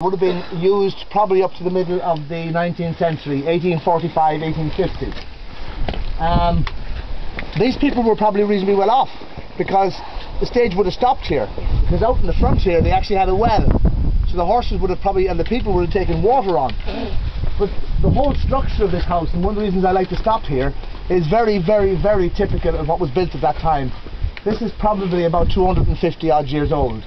would have been used probably up to the middle of the 19th century, 1845, 1850. Um, these people were probably reasonably well off because the stage would have stopped here. Because out in the front here they actually had a well. So the horses would have probably, and the people would have taken water on. But the whole structure of this house, and one of the reasons I like to stop here, is very, very, very typical of what was built at that time. This is probably about 250 odd years old.